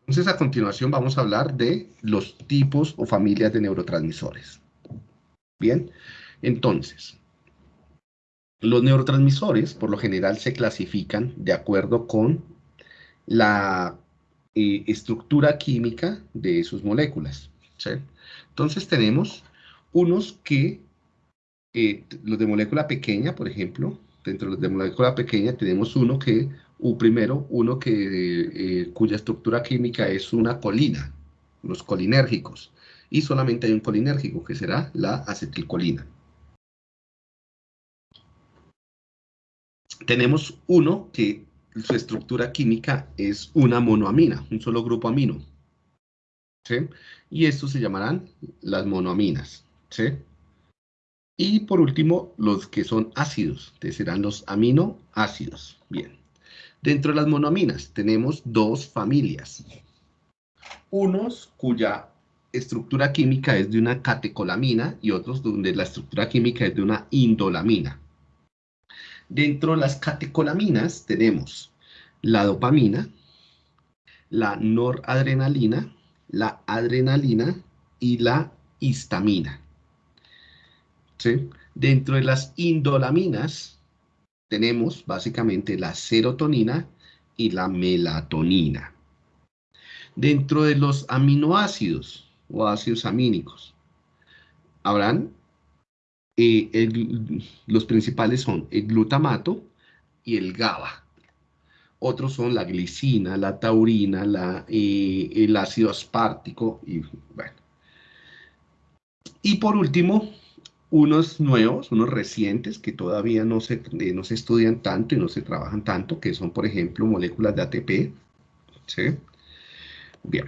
Entonces, a continuación vamos a hablar de los tipos o familias de neurotransmisores. Bien, entonces, los neurotransmisores por lo general se clasifican de acuerdo con la eh, estructura química de sus moléculas. Entonces tenemos unos que, eh, los de molécula pequeña, por ejemplo, dentro de los de molécula pequeña tenemos uno que, u primero, uno que, eh, cuya estructura química es una colina, los colinérgicos, y solamente hay un colinérgico, que será la acetilcolina. Tenemos uno que su estructura química es una monoamina, un solo grupo amino. ¿sí? Y estos se llamarán las monoaminas. ¿sí? Y por último, los que son ácidos, que serán los aminoácidos. Bien. Dentro de las monoaminas tenemos dos familias. Unos cuya estructura química es de una catecolamina y otros donde la estructura química es de una indolamina. Dentro de las catecolaminas tenemos la dopamina, la noradrenalina, la adrenalina y la histamina. Dentro de las indolaminas tenemos básicamente la serotonina y la melatonina. Dentro de los aminoácidos o ácidos amínicos habrán eh, los principales son el glutamato y el GABA. Otros son la glicina, la taurina, eh, el ácido aspartico y bueno. Y por último, unos nuevos, unos recientes que todavía no se, eh, no se estudian tanto y no se trabajan tanto, que son, por ejemplo, moléculas de ATP. ¿sí? Bien.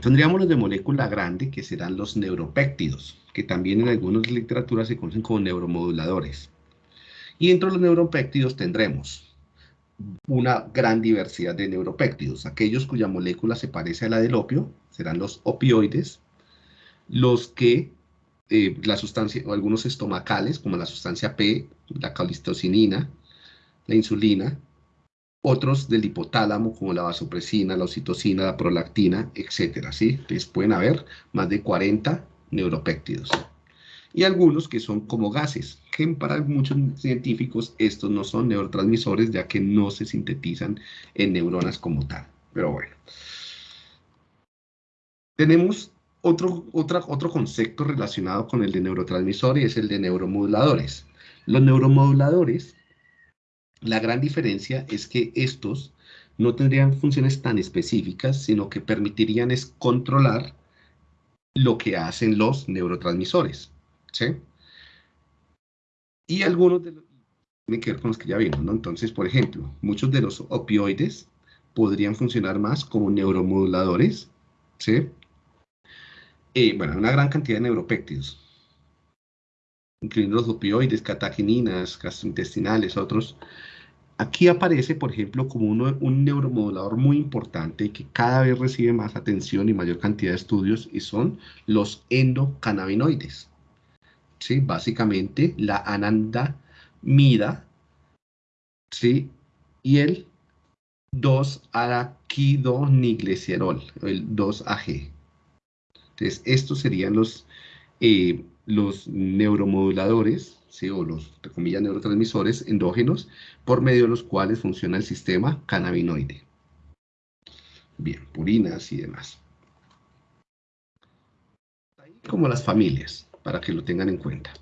Tendríamos los de molécula grande, que serán los neuropéptidos que también en algunas literaturas se conocen como neuromoduladores. Y dentro de los neuropéptidos tendremos una gran diversidad de neuropéptidos. Aquellos cuya molécula se parece a la del opio serán los opioides, los que eh, la sustancia, o algunos estomacales, como la sustancia P, la calistocinina, la insulina, otros del hipotálamo, como la vasopresina, la oxitocina, la prolactina, etc. ¿sí? Entonces pueden haber más de 40 neuropéptidos. Y algunos que son como gases, que para muchos científicos estos no son neurotransmisores ya que no se sintetizan en neuronas como tal. Pero bueno. Tenemos otro, otro concepto relacionado con el de neurotransmisor es el de neuromoduladores. Los neuromoduladores, la gran diferencia es que estos no tendrían funciones tan específicas, sino que permitirían es controlar lo que hacen los neurotransmisores. ¿sí? Y algunos de los tienen que ver con los que ya vimos, ¿no? Entonces, por ejemplo, muchos de los opioides podrían funcionar más como neuromoduladores, ¿sí? Eh, bueno, una gran cantidad de neuropéptidos, incluyendo los opioides, cataquininas, gastrointestinales, otros, Aquí aparece, por ejemplo, como un neuromodulador muy importante que cada vez recibe más atención y mayor cantidad de estudios y son los endocannabinoides. ¿Sí? Básicamente la anandamida ¿sí? y el 2-araquidoniglicerol, el 2-AG. Entonces, estos serían los, eh, los neuromoduladores o los, neurotransmisores endógenos por medio de los cuales funciona el sistema cannabinoide. Bien, purinas y demás. Como las familias, para que lo tengan en cuenta.